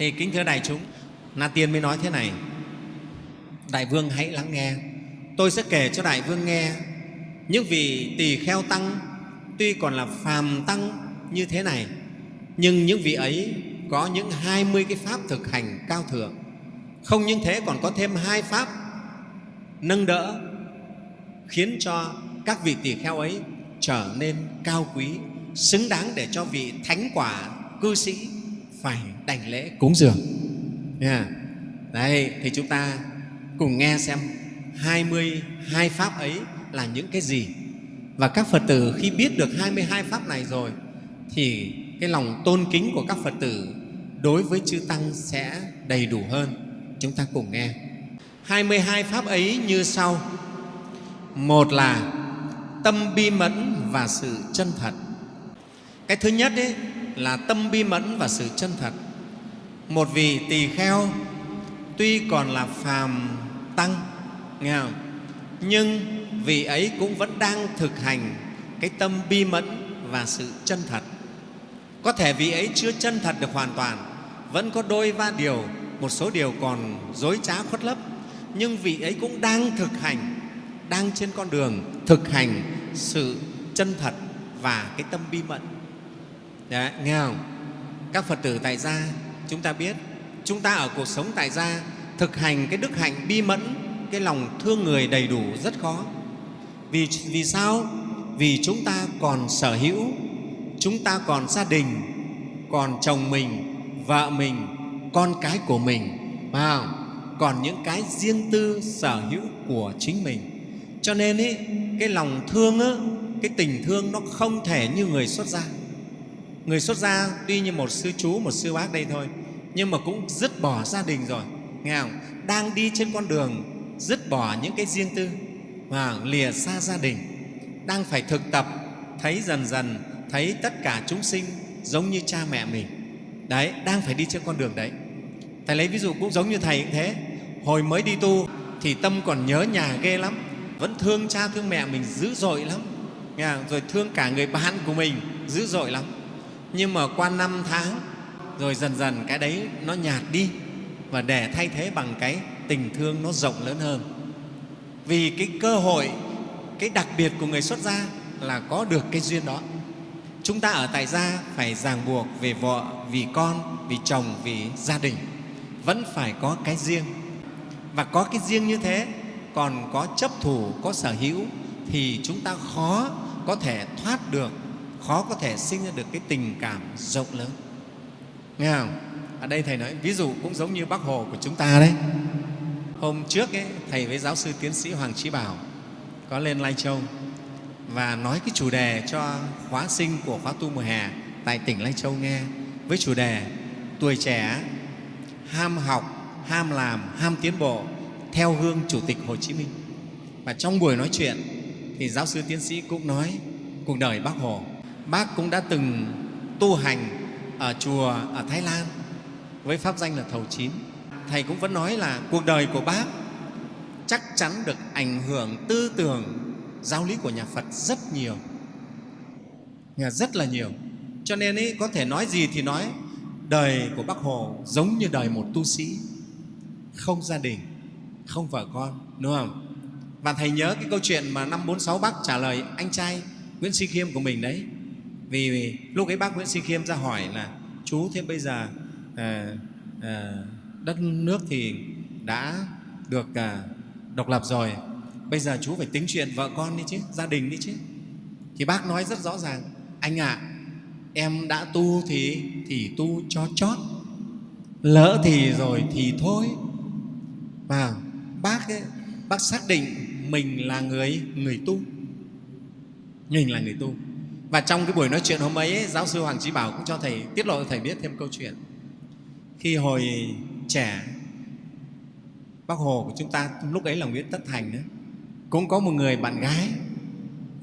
thì kính thưa đại chúng, na tiên mới nói thế này. Đại vương hãy lắng nghe. Tôi sẽ kể cho đại vương nghe. Những vị tỳ kheo tăng tuy còn là phàm tăng như thế này, nhưng những vị ấy có những hai mươi cái pháp thực hành cao thượng. Không những thế, còn có thêm hai pháp nâng đỡ, khiến cho các vị tỳ kheo ấy trở nên cao quý, xứng đáng để cho vị thánh quả, cư sĩ phải đảnh lễ cúng dường yeah. đấy, thì chúng ta cùng nghe xem 22 pháp ấy là những cái gì và các Phật tử khi biết được 22 pháp này rồi, thì cái lòng tôn kính của các Phật tử đối với chư Tăng sẽ đầy đủ hơn. Chúng ta cùng nghe. 22 pháp ấy như sau. Một là tâm bi mẫn và sự chân thật. Cái thứ nhất ấy là tâm bi mẫn và sự chân thật. Một vị tỳ kheo tuy còn là phàm tăng, nghe không? nhưng vị ấy cũng vẫn đang thực hành cái tâm bi mẫn và sự chân thật. Có thể vị ấy chưa chân thật được hoàn toàn, vẫn có đôi ba điều, một số điều còn dối trá khuất lấp, nhưng vị ấy cũng đang thực hành, đang trên con đường thực hành sự chân thật và cái tâm bi mẫn. Đấy, nghe không? Các Phật tử tại gia chúng ta biết, chúng ta ở cuộc sống tại gia thực hành cái đức hạnh bi mẫn, cái lòng thương người đầy đủ rất khó. Vì, vì sao? Vì chúng ta còn sở hữu, chúng ta còn gia đình, còn chồng mình, vợ mình, con cái của mình, phải không? còn những cái riêng tư sở hữu của chính mình. Cho nên ý, cái lòng thương, á, cái tình thương nó không thể như người xuất gia. Người xuất gia tuy như một sư chú, một sư bác đây thôi, nhưng mà cũng dứt bỏ gia đình rồi, nghe không? Đang đi trên con đường dứt bỏ những cái riêng tư và lìa xa gia đình, đang phải thực tập thấy dần dần thấy tất cả chúng sinh giống như cha mẹ mình. Đấy, đang phải đi trên con đường đấy. Thầy lấy ví dụ cũng giống như Thầy cũng thế. Hồi mới đi tu thì tâm còn nhớ nhà ghê lắm, vẫn thương cha thương mẹ mình dữ dội lắm, nghe không? rồi thương cả người bạn của mình dữ dội lắm. Nhưng mà qua năm tháng rồi dần dần cái đấy nó nhạt đi và để thay thế bằng cái tình thương nó rộng lớn hơn. Vì cái cơ hội, cái đặc biệt của người xuất gia là có được cái duyên đó. Chúng ta ở tại gia phải ràng buộc về vợ, vì con, vì chồng, vì gia đình. Vẫn phải có cái riêng. Và có cái riêng như thế, còn có chấp thủ, có sở hữu thì chúng ta khó có thể thoát được, khó có thể sinh ra được cái tình cảm rộng lớn. Nghe không? Ở đây Thầy nói, ví dụ cũng giống như Bác Hồ của chúng ta đấy. Hôm trước ấy, Thầy với giáo sư tiến sĩ Hoàng Trí Bảo có lên Lai Châu và nói cái chủ đề cho khóa sinh của khóa tu mùa hè tại tỉnh Lai Châu nghe với chủ đề tuổi trẻ ham học, ham làm, ham tiến bộ theo hương Chủ tịch Hồ Chí Minh. Và trong buổi nói chuyện thì giáo sư tiến sĩ cũng nói cuộc đời Bác Hồ. Bác cũng đã từng tu hành ở chùa ở Thái Lan với pháp danh là Thầu Chín. Thầy cũng vẫn nói là cuộc đời của Bác chắc chắn được ảnh hưởng tư tưởng giáo lý của nhà Phật rất nhiều, rất là nhiều. Cho nên ấy, có thể nói gì thì nói, đời của Bác Hồ giống như đời một tu sĩ, không gia đình, không vợ con, đúng không? Và Thầy nhớ cái câu chuyện mà năm 46 Bác trả lời anh trai Nguyễn Sĩ Khiêm của mình đấy. Vì, lúc ấy bác Nguyễn Sinh Khiêm ra hỏi là chú thế bây giờ à, à, đất nước thì đã được à, độc lập rồi bây giờ chú phải tính chuyện vợ con đi chứ gia đình đi chứ. Thì bác nói rất rõ ràng anh ạ à, em đã tu thì thì tu cho chót lỡ thì rồi thì thôi. Và bác ấy, bác xác định mình là người người tu. Mình là người tu và trong cái buổi nói chuyện hôm ấy, giáo sư Hoàng Trí Bảo cũng cho thầy tiết lộ cho thầy biết thêm câu chuyện. Khi hồi trẻ bác hồ của chúng ta lúc ấy là nguyễn tất thành nữa. Cũng có một người bạn gái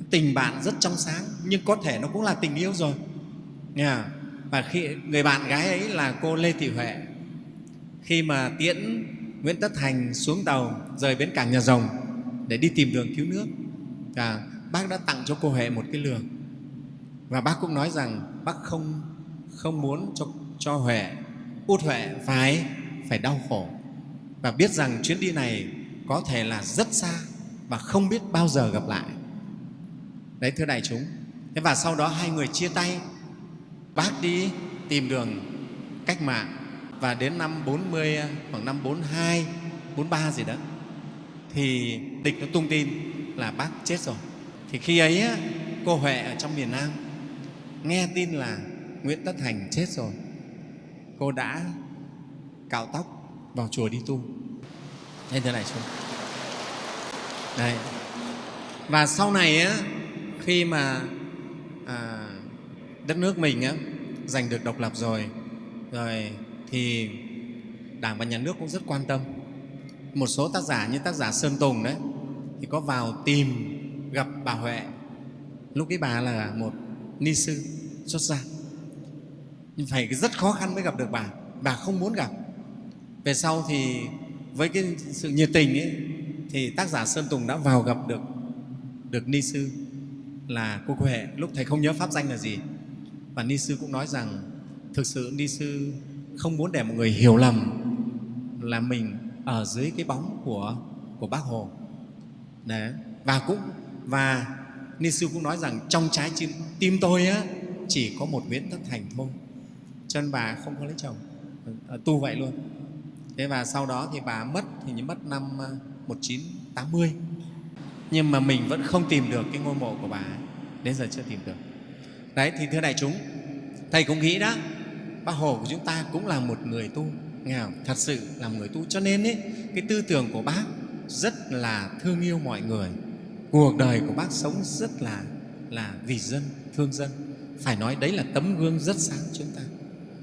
tình bạn rất trong sáng nhưng có thể nó cũng là tình yêu rồi. Nghe và khi người bạn gái ấy là cô lê thị huệ. Khi mà tiễn nguyễn tất thành xuống tàu rời bến cảng nhà rồng để đi tìm đường cứu nước bác đã tặng cho cô huệ một cái lường và bác cũng nói rằng bác không không muốn cho cho huệ, út huệ phải phải đau khổ. Và biết rằng chuyến đi này có thể là rất xa và không biết bao giờ gặp lại. Đấy, thưa đại chúng. Thế và sau đó hai người chia tay, bác đi tìm đường cách mạng. Và đến năm 40 khoảng năm 42 43 gì đó, thì địch nó tung tin là bác chết rồi. Thì khi ấy cô Huệ ở trong miền Nam nghe tin là Nguyễn Tất Thành chết rồi. Cô đã cạo tóc vào chùa đi tu. Nên thế này chú Đấy. và sau này á, khi mà à, đất nước mình á, giành được độc lập rồi rồi thì đảng và nhà nước cũng rất quan tâm. Một số tác giả như tác giả sơn tùng đấy thì có vào tìm gặp bà huệ. Lúc ấy bà là một ni sư, xuất gia. Nhưng phải rất khó khăn mới gặp được bà. Bà không muốn gặp. Về sau thì với cái sự nhiệt tình ấy, thì tác giả sơn tùng đã vào gặp được được ni sư là cô huệ lúc thầy không nhớ pháp danh là gì. Và ni sư cũng nói rằng, thực sự ni sư không muốn để mọi người hiểu lầm là mình ở dưới cái bóng của của bác hồ. Đấy. và cũng, và ni sư cũng nói rằng trong trái tim, tim tôi á chỉ có một nguyễn tất thành thôi. Cho nên bà không có lấy chồng. Ờ, tu vậy luôn. Thế và sau đó thì bà mất thì như mất năm ờ, 1980 nhưng mà mình vẫn không tìm được cái ngôi mộ của bà ấy. đến giờ chưa tìm được. Đấy thì thưa đại chúng thầy cũng nghĩ đó bác hồ của chúng ta cũng là một người tu. Nghe không? thật sự là một người tu. Cho nên ấy, cái tư tưởng của bác rất là thương yêu mọi người cuộc đời của bác sống rất là là vì dân thương dân. Phải nói đấy là tấm gương rất sáng chúng ta.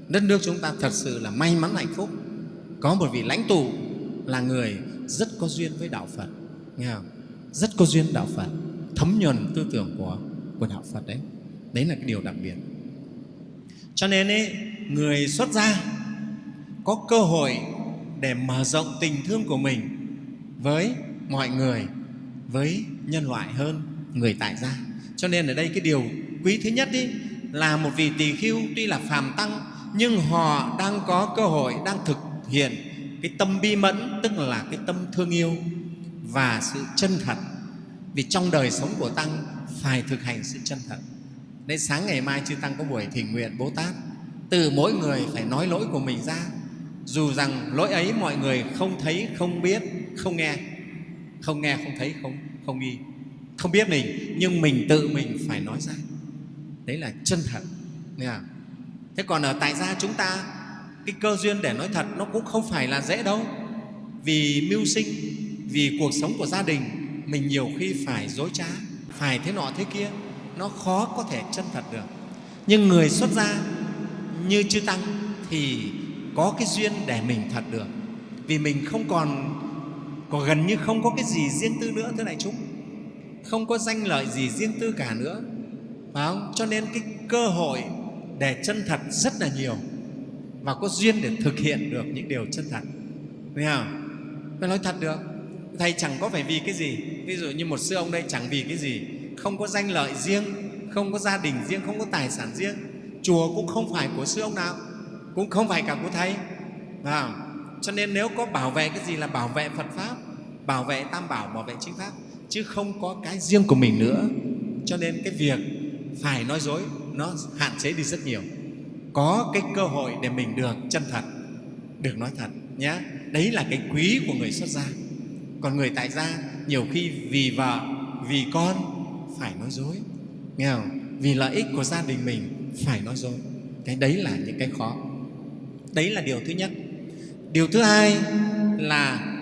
Đất nước chúng ta thật sự là may mắn hạnh phúc. Có một vị lãnh tụ là người rất có duyên với đạo phật. Nghe không? rất có duyên đạo phật. Thấm nhuần tư tưởng của của đạo phật đấy. Đấy là cái điều đặc biệt. Cho nên ấy, người xuất gia có cơ hội để mở rộng tình thương của mình với mọi người với nhân loại hơn người tại gia. Cho nên ở đây cái điều quý thứ nhất ý, là một vị tỳ khưu tuy là phàm tăng nhưng họ đang có cơ hội đang thực hiện cái tâm bi mẫn tức là cái tâm thương yêu và sự chân thật. Vì trong đời sống của tăng phải thực hành sự chân thật. Nên sáng ngày mai chư tăng có buổi thỉnh nguyện bố tát từ mỗi người phải nói lỗi của mình ra. Dù rằng lỗi ấy mọi người không thấy không biết không nghe. Không nghe không thấy không không nghi, không biết mình, nhưng mình tự mình phải nói ra. Đấy là chân thật, nghe không? thế còn ở tại gia chúng ta, cái cơ duyên để nói thật nó cũng không phải là dễ đâu. Vì mưu sinh, vì cuộc sống của gia đình, mình nhiều khi phải dối trá, phải thế nọ thế kia, nó khó có thể chân thật được. Nhưng người xuất gia như chư tăng thì có cái duyên để mình thật được. Vì mình không còn có gần như không có cái gì riêng tư nữa thưa đại chúng. Không có danh lợi gì riêng tư cả nữa. Phải không? cho nên cái cơ hội để chân thật rất là nhiều. Và có duyên để thực hiện được những điều chân thật. Thấy không? Phải nói thật được. Thầy chẳng có phải vì cái gì. Ví dụ như một sư ông đây chẳng vì cái gì. Không có danh lợi riêng không có gia đình riêng không có tài sản riêng. Chùa cũng không phải của sư ông nào. Cũng không phải cả của thầy. À, cho nên nếu có bảo vệ cái gì là bảo vệ phật pháp bảo vệ tam bảo bảo vệ chính pháp, chứ không có cái riêng của mình nữa. Cho nên cái việc phải nói dối, nó hạn chế đi rất nhiều. Có cái cơ hội để mình được chân thật, được nói thật nhé đấy là cái quý của người xuất gia. Còn người tại gia, nhiều khi vì vợ, vì con phải nói dối. Nghe không? vì lợi ích của gia đình mình phải nói dối. Cái đấy là những cái khó. Đấy là điều thứ nhất. Điều thứ hai là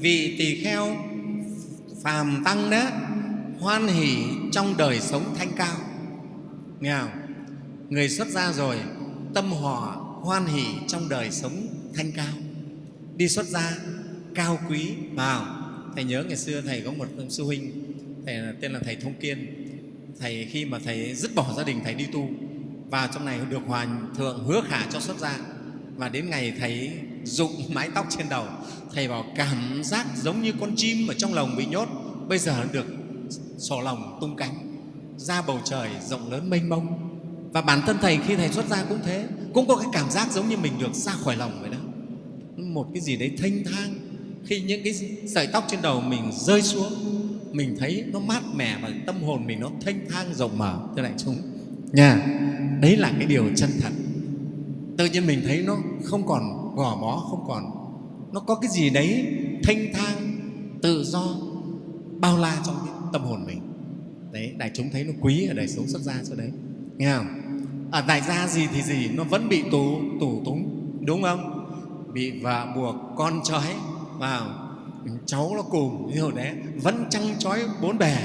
vị tỳ kheo, phàm tăng đó hoan hỷ trong đời sống thanh cao. Nghe không? người xuất gia rồi, tâm họ hoan hỷ trong đời sống thanh cao. Đi xuất gia, cao quý, vào. Thầy nhớ ngày xưa thầy có một sư huynh, thầy tên là thầy thông kiên. Thầy khi mà thầy dứt bỏ gia đình, thầy đi tu, vào trong này được hòa thượng hứa khả cho xuất gia. Và đến ngày thầy dụng mái tóc trên đầu. Thầy bảo cảm giác giống như con chim ở trong lồng bị nhốt. Bây giờ được sổ lòng tung cánh. Ra bầu trời rộng lớn mênh mông. Và bản thân thầy khi thầy xuất ra cũng thế. Cũng có cái cảm giác giống như mình được ra khỏi lòng vậy đó. Một cái gì đấy thanh thang. Khi những cái sợi tóc trên đầu mình rơi xuống, mình thấy nó mát mẻ và tâm hồn mình nó thanh thang, rộng mở. Thưa đại chúng, nha, đấy là cái điều chân thật. Tự nhiên mình thấy nó không còn gò bó không còn. Nó có cái gì đấy thanh thang, tự do, bao la trong cái tâm hồn mình. Đấy, đại chúng thấy nó quý ở đời sống xuất gia cho đấy. Nghe không? Ở đại gia gì thì gì, nó vẫn bị tù tù túng, đúng không? Bị vợ buộc con trói vào cháu nó cùng như hồi đấy, vẫn trăng trói bốn bề.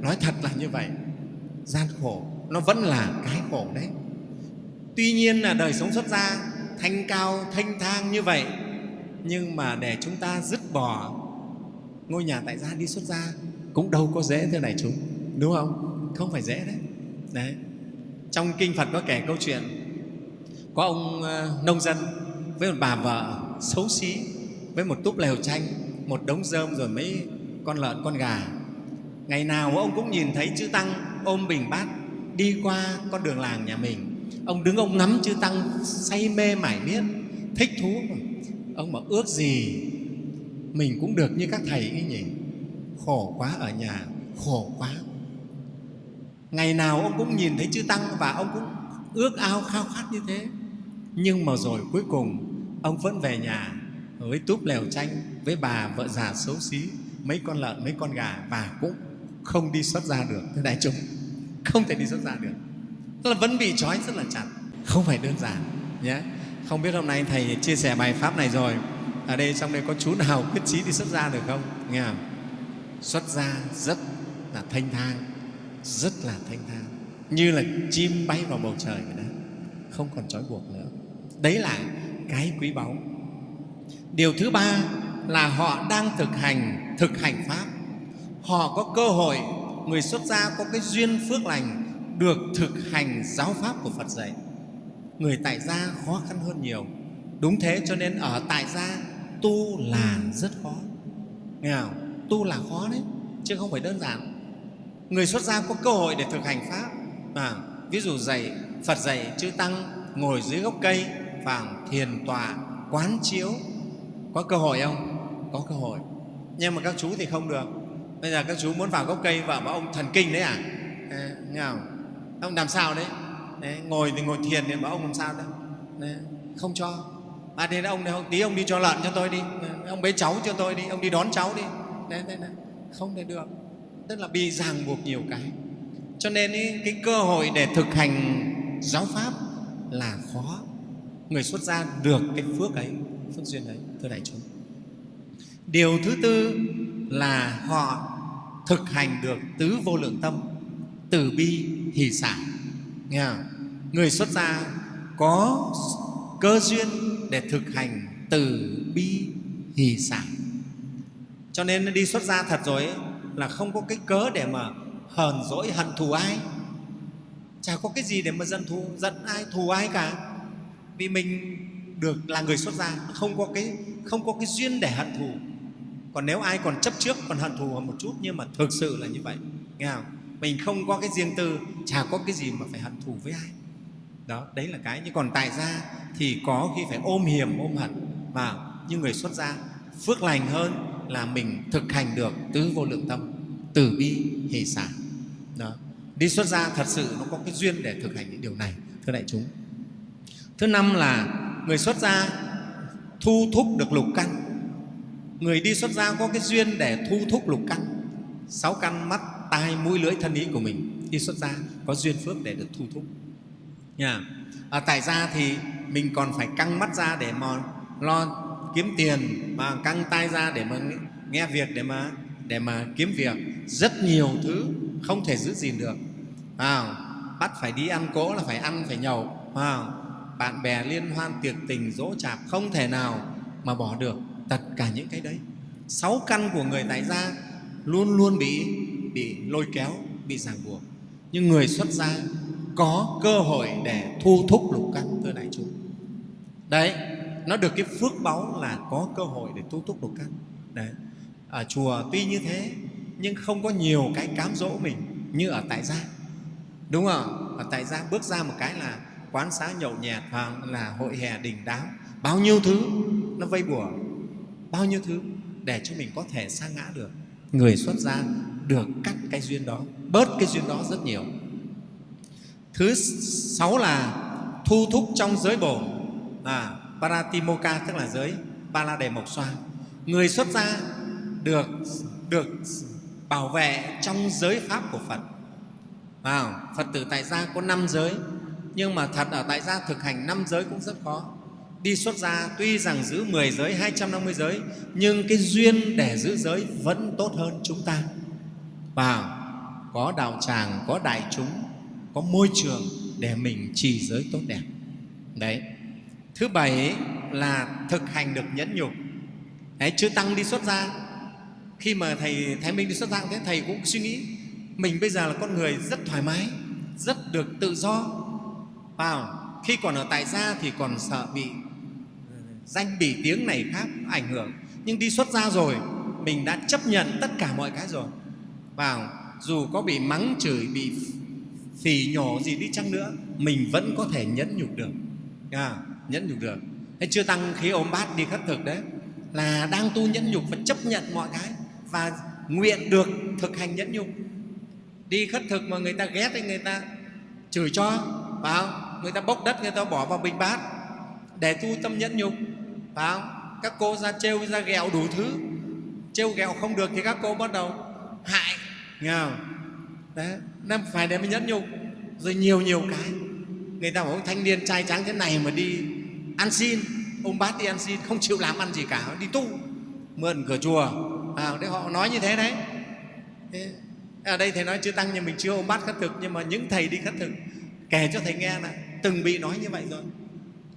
Nói thật là như vậy. Gian khổ, nó vẫn là cái khổ đấy. Tuy nhiên là đời sống xuất gia thanh cao, thanh thang như vậy. Nhưng mà để chúng ta dứt bỏ ngôi nhà tại gia đi xuất gia, cũng đâu có dễ thế này chúng đúng không? Không phải dễ đấy. Đấy. Trong kinh phật có kể câu chuyện, có ông ờ, nông dân với một bà vợ xấu xí, với một túp lều tranh một đống rơm rồi mấy con lợn, con gà. Ngày nào ông cũng nhìn thấy chư tăng ôm bình bát đi qua con đường làng nhà mình ông đứng ông ngắm chư tăng, say mê mải miết, thích thú. Ông mà ước gì mình cũng được như các thầy ấy nhỉ? Khổ quá ở nhà, khổ quá. Ngày nào ông cũng nhìn thấy chư tăng và ông cũng ước ao khao khát như thế. Nhưng mà rồi cuối cùng, ông vẫn về nhà với túp lều tranh với bà vợ già xấu xí, mấy con lợn, mấy con gà và cũng không đi xuất ra được. Thưa đại chúng, không thể đi xuất ra được tức là vẫn bị trói rất là chặt. Không phải đơn giản, nhé. Không biết hôm nay thầy chia sẻ bài pháp này rồi. Ở đây trong đây có chú nào quyết chí đi xuất gia được không? Nghe không? Xuất gia rất là thanh thang, rất là thanh thang. Như là chim bay vào bầu trời vậy đó. Không còn trói buộc nữa. Đấy là cái quý báu. Điều thứ ba là họ đang thực hành thực hành pháp. Họ có cơ hội, người xuất gia có cái duyên phước lành được thực hành giáo pháp của phật dạy. Người tại gia khó khăn hơn nhiều. Đúng thế cho nên ở tại gia tu là rất khó. Nghe không? tu là khó đấy chứ không phải đơn giản. Người xuất gia có cơ hội để thực hành pháp. À, ví dụ dạy phật dạy chư tăng ngồi dưới gốc cây và thiền tọa quán chiếu. Có cơ hội không? Có cơ hội. Nhưng mà các chú thì không được. Bây giờ các chú muốn vào gốc cây và bảo ông thần kinh đấy à? À nghe không? Ông làm sao đấy, đấy ngồi thì ngồi thiền thì bảo ông làm sao đấy, đấy không cho. À thì ông này tí ông đi cho lợn cho tôi đi. Ông bế cháu cho tôi đi ông đi đón cháu đi. Đấy, đấy, đấy. không thể được. Tức là bị ràng buộc nhiều cái. Cho nên ý, cái cơ hội để thực hành giáo pháp là khó. Người xuất gia được cái phước ấy phước duyên ấy thưa đại chúng. Điều thứ tư là họ thực hành được tứ vô lượng tâm từ bi hỷ xả nghe không? người xuất gia có cơ duyên để thực hành từ bi hỷ xả cho nên đi xuất gia thật rồi ấy, là không có cái cớ để mà hờn dỗi hận thù ai. Chả có cái gì để mà giận thù giận ai thù ai cả. Vì mình được là người xuất gia không có cái không có cái duyên để hận thù. Còn nếu ai còn chấp trước còn hận thù một chút nhưng mà thực sự là như vậy. Nghe không? Mình không có cái riêng tư, chả có cái gì mà phải hận thù với ai. Đó, đấy là cái. Nhưng còn tại gia thì có khi phải ôm hiểm ôm hận. Mà như người xuất gia, phước lành hơn là mình thực hành được tứ vô lượng tâm, từ bi hỷ xả. Đó. Đi xuất gia thật sự nó có cái duyên để thực hành những điều này, thưa đại chúng. Thứ năm là người xuất gia thu thúc được lục căn. Người đi xuất gia có cái duyên để thu thúc lục căn. Sáu căn mắt tai mũi lưỡi thân ý của mình đi xuất gia có duyên phước để được thu thúc. Nha. Ở tại gia thì mình còn phải căng mắt ra để mà lo kiếm tiền mà căng tai ra để mà nghe việc để mà để mà kiếm việc. Rất nhiều thứ không thể giữ gìn được. À, bắt phải đi ăn cỗ là phải ăn phải nhậu. À, bạn bè liên hoan tiệc tình dỗ chạp không thể nào mà bỏ được. Tất cả những cái đấy. Sáu căn của người tại gia luôn luôn bị bị lôi kéo, bị ràng buộc. Nhưng người xuất gia có cơ hội để thu thúc lục căn thưa đại chúng. Đấy, nó được cái phước báu là có cơ hội để thu thúc lục căn. Đấy. Ở chùa tuy như thế, nhưng không có nhiều cái cám dỗ mình như ở tại gia. Đúng không Ở tại gia bước ra một cái là quán xá nhậu nhẹt và là hội hè đình đám. Bao nhiêu thứ nó vây bùa, bao nhiêu thứ để cho mình có thể sa ngã được người xuất gia được cắt cái duyên đó bớt cái duyên đó rất nhiều. Thứ sáu là thu thúc trong giới bổ, à, paratimoka tức là giới ba la đề mộc xoa người xuất gia được được bảo vệ trong giới pháp của phật. À, phật tử tại gia có năm giới nhưng mà thật ở tại gia thực hành năm giới cũng rất khó đi xuất gia, tuy rằng giữ 10 giới 250 giới, nhưng cái duyên để giữ giới vẫn tốt hơn chúng ta. Và có đạo tràng, có đại chúng, có môi trường để mình trì giới tốt đẹp. Đấy. Thứ bảy là thực hành được nhẫn nhục. Đấy, chư tăng đi xuất gia. Khi mà thầy thái minh đi xuất gia, thế thầy cũng suy nghĩ, mình bây giờ là con người rất thoải mái, rất được tự do. Vào, khi còn ở tại gia thì còn sợ bị danh bỉ tiếng này khác ảnh hưởng. Nhưng đi xuất gia rồi mình đã chấp nhận tất cả mọi cái rồi. Vào dù có bị mắng chửi bị phì nhổ gì đi chăng nữa mình vẫn có thể nhẫn nhục được. À, nhẫn nhục được. Thế chưa tăng khí ôm bát đi khất thực đấy là đang tu nhẫn nhục và chấp nhận mọi cái và nguyện được thực hành nhẫn nhục. Đi khất thực mà người ta ghét thì người ta chửi cho vào người ta bốc đất người ta bỏ vào bình bát để tu tâm nhẫn nhục phải không? các cô ra trêu ra ghẹo đủ thứ. Trêu ghẹo không được thì các cô bắt đầu hại nghe không? đấy nên phải để mình nhẫn nhục. Rồi nhiều nhiều cái. Người ta bảo thanh niên trai trắng thế này mà đi ăn xin. Ông bát đi ăn xin không chịu làm ăn gì cả đi tu mượn cửa chùa. À, đấy họ nói như thế đấy. Thế, ở đây thầy nói chưa tăng nhưng mình chưa ôm bát khất thực nhưng mà những thầy đi khất thực kể cho thầy nghe là từng bị nói như vậy rồi.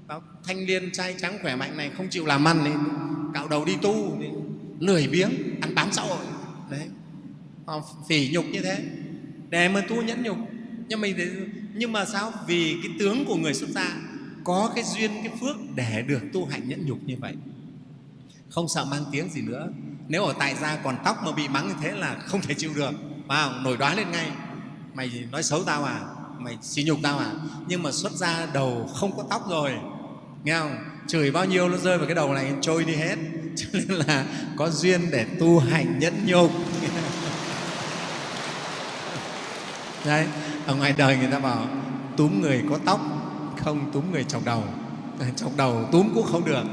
Báo, thanh niên trai trắng khỏe mạnh này không chịu làm ăn thì cạo đầu đi tu thì lười biếng ăn bám xã hội. Đấy. Họ phỉ nhục như thế. Để mà tu nhẫn nhục. Nhưng mình nhưng mà sao? Vì cái tướng của người xuất gia có cái duyên cái phước để được tu hạnh nhẫn nhục như vậy. Không sợ mang tiếng gì nữa. Nếu ở tại gia còn tóc mà bị mắng như thế là không thể chịu được. Vào nổi đoá lên ngay. Mày nói xấu tao à? Mày xỉ nhục tao à? Nhưng mà xuất ra đầu không có tóc rồi nghe không? Chửi bao nhiêu nó rơi vào cái đầu này, trôi đi hết. Cho nên là có duyên để tu hành nhẫn nhục. Đấy, ở ngoài đời người ta bảo, túm người có tóc, không túm người chọc đầu. Chọc đầu túm cũng không được.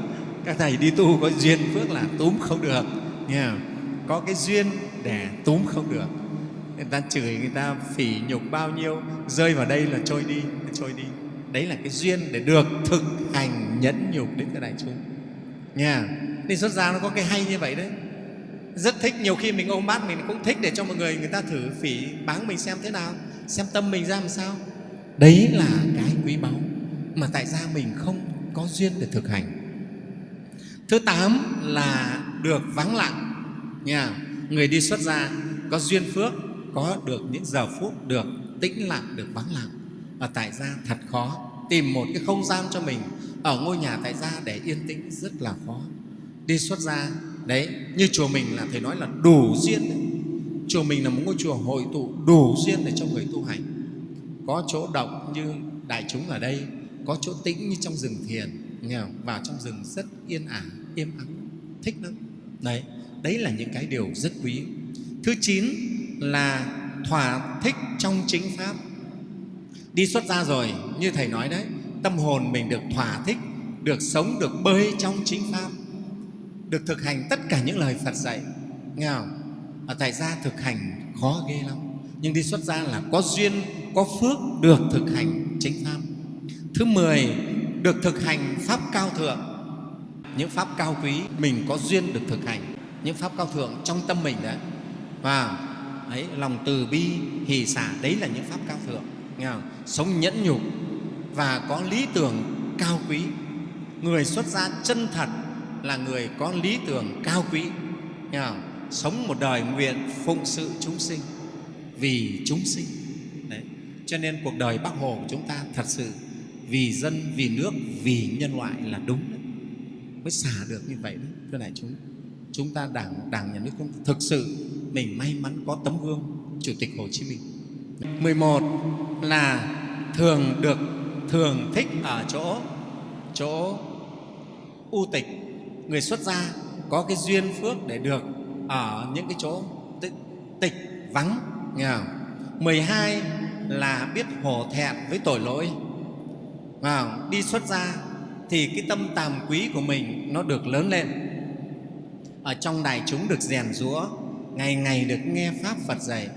Các thầy đi tu có duyên phước là túm không được. Nghe không? có cái duyên để túm không được. Người ta chửi người ta phỉ nhục bao nhiêu, rơi vào đây là trôi đi trôi đi đấy là cái duyên để được thực hành nhẫn nhục đến với đại chúng. Nha nên à? xuất gia nó có cái hay như vậy đấy. Rất thích, nhiều khi mình ôm bát mình cũng thích để cho mọi người người ta thử phỉ báng mình xem thế nào, xem tâm mình ra làm sao. Đấy là cái quý báu mà tại sao mình không có duyên để thực hành. Thứ tám là được vắng lặng. Nha à? người đi xuất gia có duyên phước, có được những giờ phút được tĩnh lặng, được vắng lặng. Và tại gia thật khó tìm một cái không gian cho mình ở ngôi nhà tại gia để yên tĩnh rất là khó. Đi xuất gia, đấy, như chùa mình là thầy nói là đủ duyên đấy. chùa mình là một ngôi chùa hội tụ đủ duyên để cho người tu hành. Có chỗ động như đại chúng ở đây, có chỗ tĩnh như trong rừng thiền, nghe không? vào trong rừng rất yên ả, im ắng, thích lắm. Đấy đấy là những cái điều rất quý. Thứ chín là thỏa thích trong chính pháp đi xuất gia rồi, như thầy nói đấy. Tâm hồn mình được thỏa thích, được sống, được bơi trong chính pháp, được thực hành tất cả những lời phật dạy. Nghe không? Ở tại gia thực hành khó ghê lắm. Nhưng đi xuất gia là có duyên, có phước được thực hành chính pháp. Thứ mười, được thực hành pháp cao thượng. Những pháp cao quý mình có duyên được thực hành. Những pháp cao thượng trong tâm mình đấy. Và, ấy, lòng từ bi, hỷ xả, đấy là những pháp cao thượng nghe không? sống nhẫn nhục và có lý tưởng cao quý người xuất gia chân thật là người có lý tưởng cao quý nghe không? sống một đời nguyện phụng sự chúng sinh vì chúng sinh đấy, cho nên cuộc đời bác hồ của chúng ta thật sự vì dân, vì nước, vì nhân loại là đúng đấy. mới xả được như vậy đấy, thưa đại chúng chúng ta đảng đảng nhà nước chúng thực sự mình may mắn có tấm gương chủ tịch hồ chí minh 11 là thường được thường thích ở chỗ chỗ u tịch. Người xuất gia có cái duyên phước để được ở những cái chỗ tịch, tịch vắng nghe không? 12 là biết hổ thẹn với tội lỗi. Vào đi xuất gia thì cái tâm tàm quý của mình nó được lớn lên. Ở trong đại chúng được rèn rũa ngày ngày được nghe pháp Phật dạy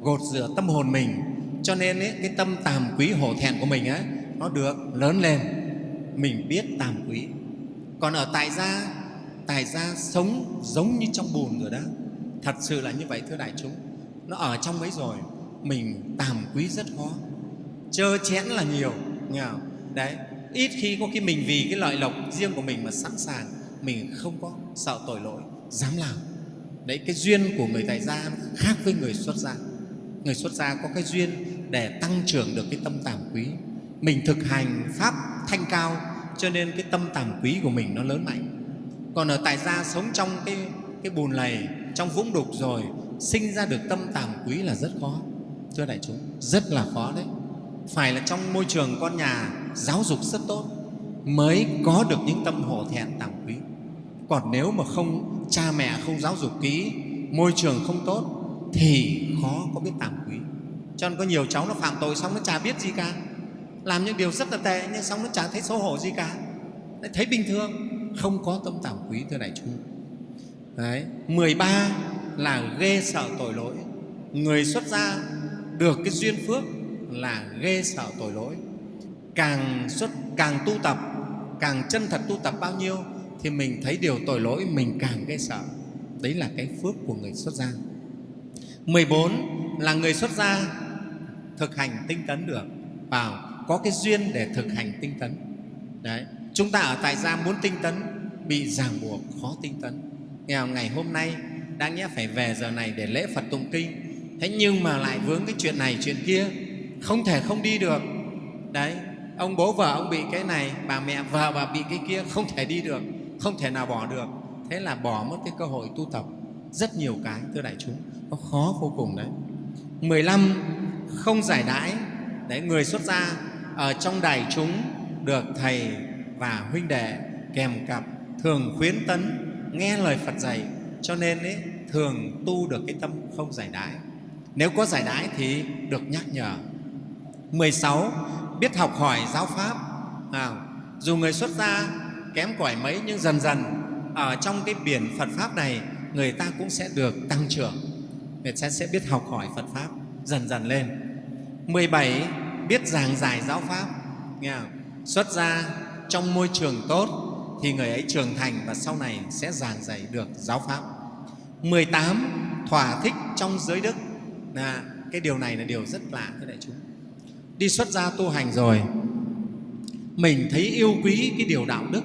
gột rửa tâm hồn mình cho nên ấy, cái tâm tàm quý hổ thẹn của mình ấy, nó được lớn lên. Mình biết tàm quý. Còn ở tại gia tại gia sống giống như trong bùn rồi đó. Thật sự là như vậy thưa đại chúng. Nó ở trong ấy rồi mình tàm quý rất khó. Chơ chẽn là nhiều nghe không? đấy ít khi có cái mình vì cái lợi lộc riêng của mình mà sẵn sàng mình không có sợ tội lỗi dám làm. Đấy cái duyên của người tại gia khác với người xuất gia. Người xuất gia có cái duyên để tăng trưởng được cái tâm tàm quý. Mình thực hành pháp thanh cao, cho nên cái tâm tàm quý của mình nó lớn mạnh. Còn ở tại gia sống trong cái cái bùn lầy, trong vũng đục rồi, sinh ra được tâm tàm quý là rất khó. Thưa đại chúng, rất là khó đấy. Phải là trong môi trường con nhà, giáo dục rất tốt, mới có được những tâm hổ thẹn tàm quý. Còn nếu mà không, cha mẹ không giáo dục kỹ, môi trường không tốt, thì khó có biết tàm quý cho nên có nhiều cháu nó phạm tội xong nó chả biết gì cả. Làm những điều rất là tệ, nhưng xong nó chả thấy xấu hổ gì cả. Thấy bình thường. Không có tâm tàm quý thưa đại chúng. Đấy. 13 là ghê sợ tội lỗi. Người xuất gia được cái duyên phước là ghê sợ tội lỗi. Càng xuất, càng tu tập, càng chân thật tu tập bao nhiêu thì mình thấy điều tội lỗi mình càng ghê sợ. Đấy là cái phước của người xuất gia. 14 là người xuất gia thực hành tinh tấn được, vào, có cái duyên để thực hành tinh tấn. Đấy, chúng ta ở tại gia muốn tinh tấn, bị ràng buộc, khó tinh tấn. Nghèo ngày hôm nay đáng nhẽ phải về giờ này để lễ phật tụng kinh. Thế nhưng mà lại vướng cái chuyện này, chuyện kia, không thể không đi được. Đấy, ông bố vợ ông bị cái này, bà mẹ vợ bà bị cái kia, không thể đi được, không thể nào bỏ được. Thế là bỏ mất cái cơ hội tu tập. Rất nhiều cái, thưa đại chúng, nó khó vô cùng đấy. 15 không giải đãi. Đấy người xuất gia ở trong đài chúng được thầy và huynh đệ kèm cặp thường khuyến tấn nghe lời Phật dạy cho nên ấy, thường tu được cái tâm không giải đãi. Nếu có giải đãi thì được nhắc nhở. 16. Biết học hỏi giáo Pháp. À, Dù người xuất gia kém cỏi mấy nhưng dần dần ở trong cái biển Phật Pháp này người ta cũng sẽ được tăng trưởng. Người ta sẽ biết học hỏi Phật Pháp dần dần lên 17. Biết giảng giải giáo Pháp nghe không? Xuất ra trong môi trường tốt thì người ấy trưởng thành và sau này sẽ giảng dạy được giáo Pháp 18. Thỏa thích trong giới đức là cái điều này là điều rất lạ, thưa đại chúng đi xuất gia tu hành rồi, mình thấy yêu quý cái điều đạo đức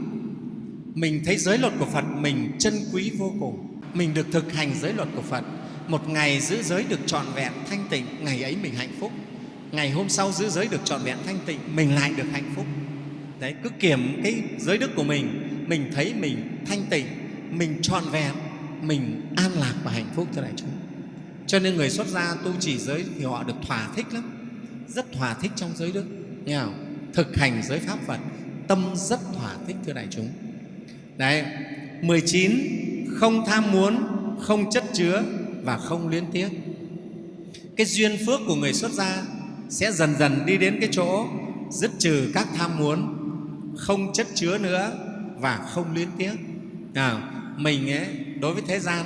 mình thấy giới luật của phật mình chân quý vô cùng mình được thực hành giới luật của phật một ngày giữ giới được trọn vẹn thanh tịnh, ngày ấy mình hạnh phúc. Ngày hôm sau giữ giới được trọn vẹn thanh tịnh, mình lại được hạnh phúc. Đấy, cứ kiểm cái giới đức của mình mình thấy mình thanh tịnh, mình trọn vẹn, mình an lạc và hạnh phúc thưa đại chúng. Cho nên người xuất gia tu chỉ giới thì họ được thỏa thích lắm, rất thỏa thích trong giới đức. Nghe không? thực hành giới pháp Phật, tâm rất thỏa thích, thưa đại chúng. Đấy 19 không tham muốn, không chất chứa và không luyến tiếc. Cái duyên phước của người xuất gia sẽ dần dần đi đến cái chỗ dứt trừ các tham muốn không chất chứa nữa và không luyến tiếc. À, mình ấy đối với thế gian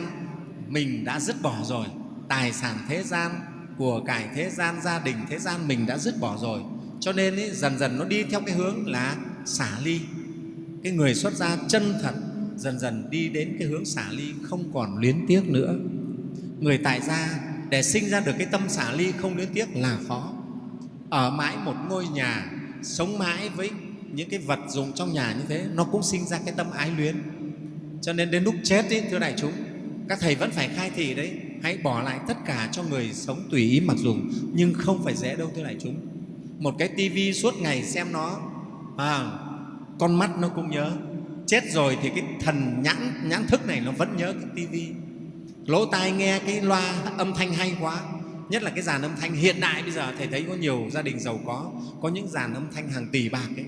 mình đã dứt bỏ rồi. Tài sản thế gian của cải thế gian gia đình thế gian mình đã dứt bỏ rồi. Cho nên ấy, dần dần nó đi theo cái hướng là xả ly. Cái người xuất gia chân thật dần dần đi đến cái hướng xả ly không còn luyến tiếc nữa người tại gia để sinh ra được cái tâm xả ly không luyến tiếc là khó. Ở mãi một ngôi nhà sống mãi với những cái vật dụng trong nhà như thế nó cũng sinh ra cái tâm ái luyến. Cho nên đến lúc chết ấy, thưa đại chúng các thầy vẫn phải khai thị đấy hãy bỏ lại tất cả cho người sống tùy ý mặc dùng nhưng không phải dễ đâu thưa đại chúng. Một cái tivi suốt ngày xem nó à, con mắt nó cũng nhớ. Chết rồi thì cái thần nhãn nhãn thức này nó vẫn nhớ cái tivi lỗ tai nghe cái loa âm thanh hay quá. Nhất là cái dàn âm thanh hiện đại bây giờ thầy thấy có nhiều gia đình giàu có có những dàn âm thanh hàng tỷ bạc ấy.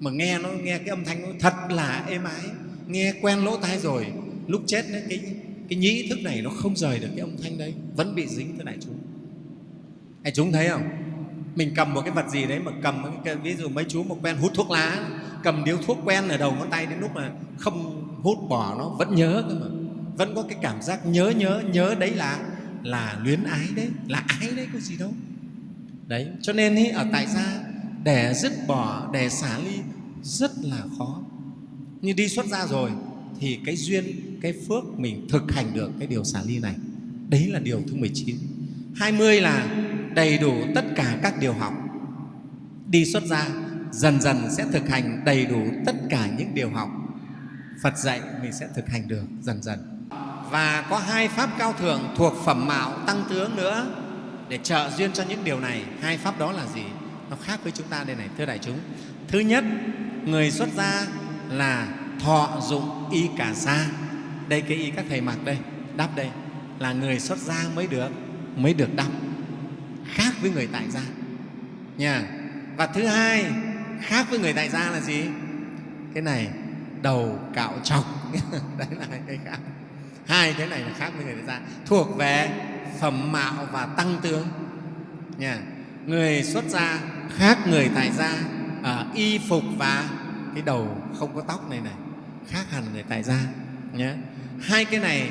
Mà nghe nó nghe cái âm thanh nó thật là êm ái. Nghe quen lỗ tai rồi lúc chết đấy, cái cái nhĩ thức này nó không rời được cái âm thanh đấy vẫn bị dính tới đại chúng. Đại chúng thấy không? Mình cầm một cái vật gì đấy mà cầm cái, ví dụ mấy chú một quen hút thuốc lá cầm điếu thuốc quen ở đầu ngón tay đến lúc mà không hút bỏ nó vẫn nhớ cơ mà vẫn có cái cảm giác nhớ nhớ nhớ đấy là là luyến ái đấy là ái đấy có gì đâu. Đấy cho nên ý, ở tại gia để dứt bỏ để xả ly rất là khó. Nhưng đi xuất gia rồi thì cái duyên cái phước mình thực hành được cái điều xả ly này đấy là điều thứ 19 20 là đầy đủ tất cả các điều học. Đi xuất gia dần dần sẽ thực hành đầy đủ tất cả những điều học. Phật dạy mình sẽ thực hành được dần dần và có hai pháp cao thượng thuộc phẩm mạo tăng tướng nữa. Để trợ duyên cho những điều này, hai pháp đó là gì? Nó khác với chúng ta đây này, thưa đại chúng. Thứ nhất, người xuất gia là thọ dụng y cả sa đây cái y các thầy mặc đây, đắp đây, là người xuất gia mới được mới được đắp. Khác với người tại gia. Nha. Và thứ hai, khác với người tại gia là gì? Cái này, đầu cạo trọc. Đấy là cái khác hai cái này là khác với người xuất gia thuộc về phẩm mạo và tăng tướng. Nha. Người xuất gia khác người tại gia ở y phục và cái đầu không có tóc này này, khác hẳn người tại gia. Nhé hai cái này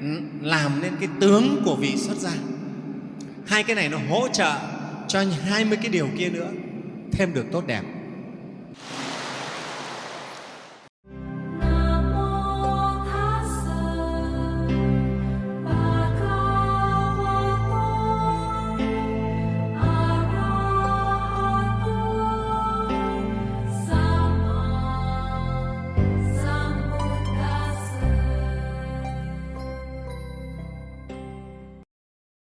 ừ, làm nên cái tướng của vị xuất gia. Hai cái này nó hỗ trợ cho 20 cái điều kia nữa, thêm được tốt đẹp.